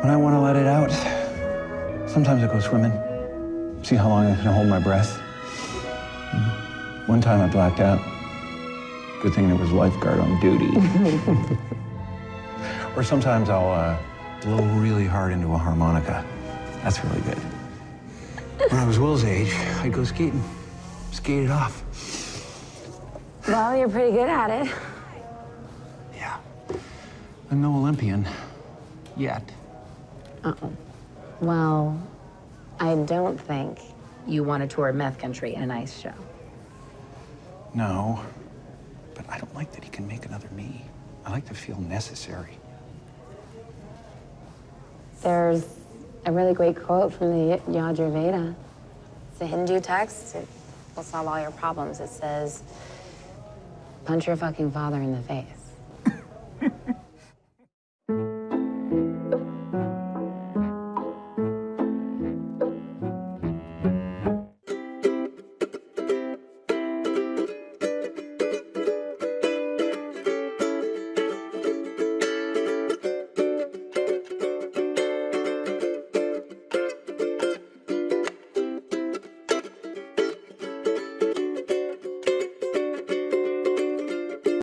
When I want to let it out, sometimes I go swimming. See how long I can hold my breath. One time I blacked out. Good thing there was a lifeguard on duty. or sometimes I'll uh, blow really hard into a harmonica. That's really good. When I was Will's age, I'd go skating. Skate it off. Well, you're pretty good at it. Yeah. I'm no Olympian. Yet. Uh-oh. Well, I don't think you want to tour meth country in an ice show. No. But I don't like that he can make another me. I like to feel necessary. There's a really great quote from the Yajur Veda. It's a Hindu text. It will solve all your problems. It says, punch your fucking father in the face.